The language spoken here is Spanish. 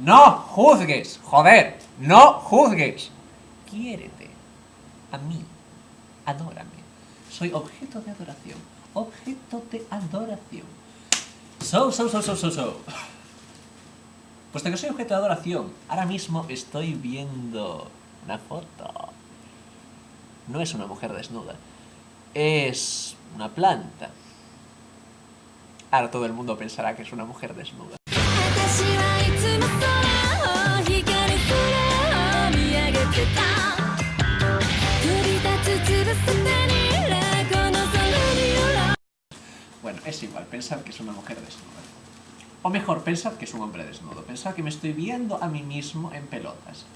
No juzgues, joder, no juzgues. Quiérete. A mí. Adórame. Soy objeto de adoración. Objeto de adoración. So, so, so, so, so, so. Puesto que soy objeto de adoración, ahora mismo estoy viendo una foto. No es una mujer desnuda. Es una planta. Ahora todo el mundo pensará que es una mujer desnuda. Bueno, es igual, pensad que es una mujer desnuda. O mejor, pensad que es un hombre desnudo. Pensad que me estoy viendo a mí mismo en pelotas.